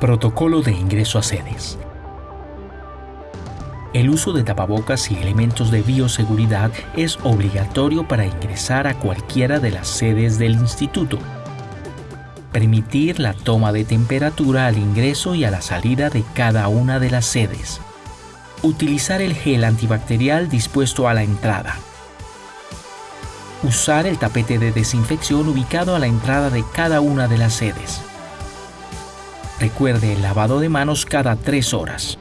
Protocolo de ingreso a sedes. El uso de tapabocas y elementos de bioseguridad es obligatorio para ingresar a cualquiera de las sedes del instituto. Permitir la toma de temperatura al ingreso y a la salida de cada una de las sedes. Utilizar el gel antibacterial dispuesto a la entrada. Usar el tapete de desinfección ubicado a la entrada de cada una de las sedes. Recuerde el lavado de manos cada tres horas.